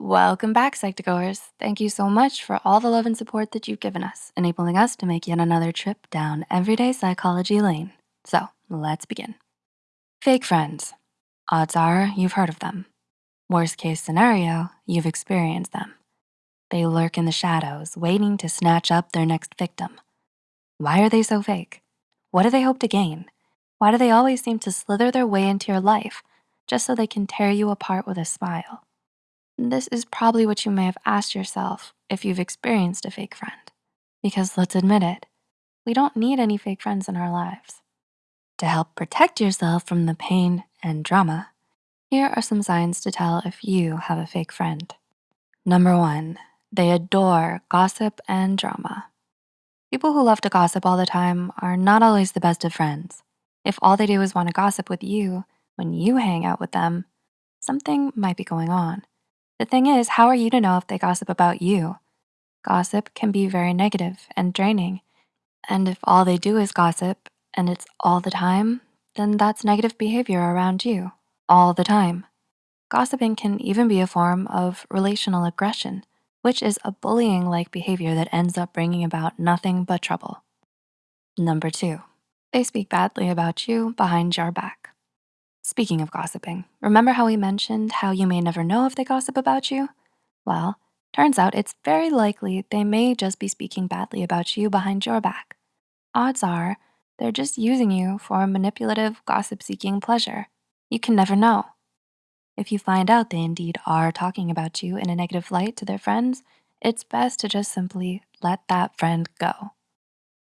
Welcome back, Psych2Goers. Thank you so much for all the love and support that you've given us, enabling us to make yet another trip down everyday psychology lane. So let's begin. Fake friends. Odds are you've heard of them. Worst case scenario, you've experienced them. They lurk in the shadows, waiting to snatch up their next victim. Why are they so fake? What do they hope to gain? Why do they always seem to slither their way into your life just so they can tear you apart with a smile? This is probably what you may have asked yourself if you've experienced a fake friend. Because let's admit it, we don't need any fake friends in our lives. To help protect yourself from the pain and drama, here are some signs to tell if you have a fake friend. Number one, they adore gossip and drama. People who love to gossip all the time are not always the best of friends. If all they do is wanna gossip with you when you hang out with them, something might be going on. The thing is, how are you to know if they gossip about you? Gossip can be very negative and draining. And if all they do is gossip and it's all the time, then that's negative behavior around you all the time. Gossiping can even be a form of relational aggression, which is a bullying-like behavior that ends up bringing about nothing but trouble. Number two, they speak badly about you behind your back. Speaking of gossiping, remember how we mentioned how you may never know if they gossip about you? Well, turns out it's very likely they may just be speaking badly about you behind your back. Odds are they're just using you for manipulative gossip-seeking pleasure. You can never know. If you find out they indeed are talking about you in a negative light to their friends, it's best to just simply let that friend go.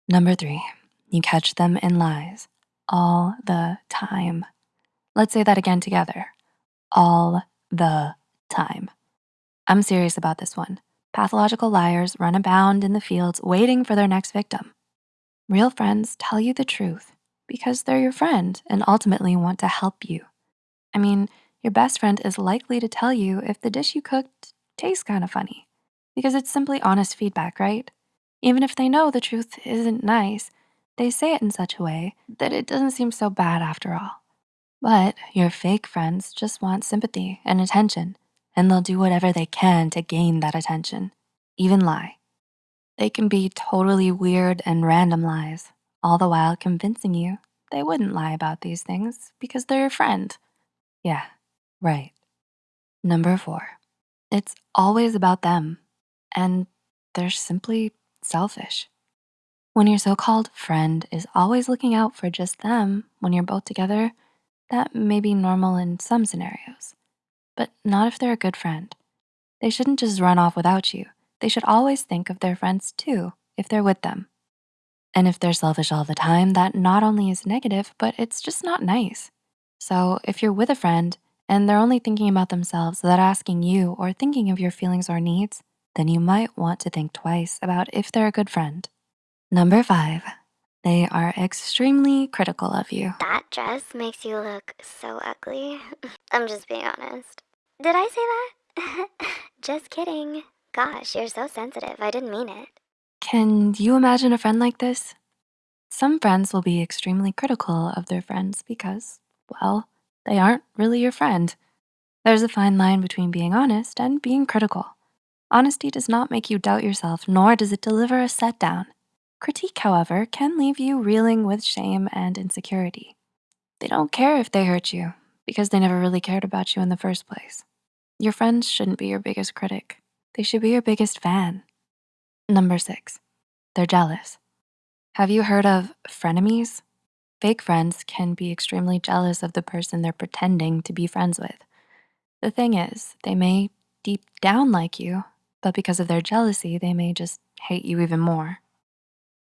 Number three, you catch them in lies all the time. Let's say that again together. All the time. I'm serious about this one. Pathological liars run abound in the fields waiting for their next victim. Real friends tell you the truth because they're your friend and ultimately want to help you. I mean, your best friend is likely to tell you if the dish you cooked tastes kind of funny because it's simply honest feedback, right? Even if they know the truth isn't nice, they say it in such a way that it doesn't seem so bad after all. But your fake friends just want sympathy and attention, and they'll do whatever they can to gain that attention, even lie. They can be totally weird and random lies, all the while convincing you they wouldn't lie about these things because they're your friend. Yeah, right. Number four, it's always about them and they're simply selfish. When your so-called friend is always looking out for just them when you're both together, that may be normal in some scenarios, but not if they're a good friend. They shouldn't just run off without you. They should always think of their friends too, if they're with them. And if they're selfish all the time, that not only is negative, but it's just not nice. So if you're with a friend and they're only thinking about themselves without asking you or thinking of your feelings or needs, then you might want to think twice about if they're a good friend. Number five, they are extremely critical of you. That dress makes you look so ugly. I'm just being honest. Did I say that? just kidding. Gosh, you're so sensitive. I didn't mean it. Can you imagine a friend like this? Some friends will be extremely critical of their friends because, well, they aren't really your friend. There's a fine line between being honest and being critical. Honesty does not make you doubt yourself, nor does it deliver a set down. Critique, however, can leave you reeling with shame and insecurity. They don't care if they hurt you because they never really cared about you in the first place. Your friends shouldn't be your biggest critic. They should be your biggest fan. Number six, they're jealous. Have you heard of frenemies? Fake friends can be extremely jealous of the person they're pretending to be friends with. The thing is, they may deep down like you, but because of their jealousy, they may just hate you even more.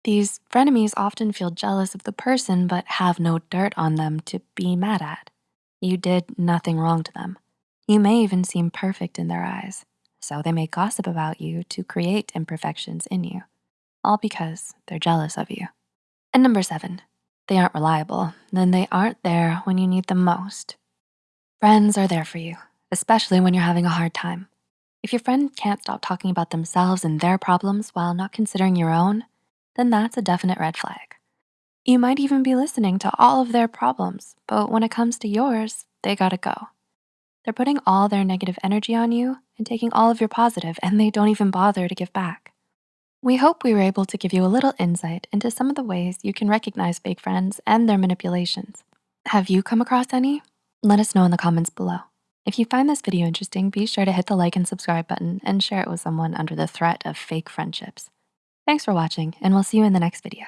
These frenemies often feel jealous of the person but have no dirt on them to be mad at. You did nothing wrong to them. You may even seem perfect in their eyes, so they may gossip about you to create imperfections in you, all because they're jealous of you. And number seven, they aren't reliable, then they aren't there when you need them most. Friends are there for you, especially when you're having a hard time. If your friend can't stop talking about themselves and their problems while not considering your own, then that's a definite red flag. You might even be listening to all of their problems, but when it comes to yours, they gotta go. They're putting all their negative energy on you and taking all of your positive, and they don't even bother to give back. We hope we were able to give you a little insight into some of the ways you can recognize fake friends and their manipulations. Have you come across any? Let us know in the comments below. If you find this video interesting, be sure to hit the like and subscribe button and share it with someone under the threat of fake friendships. Thanks for watching, and we'll see you in the next video.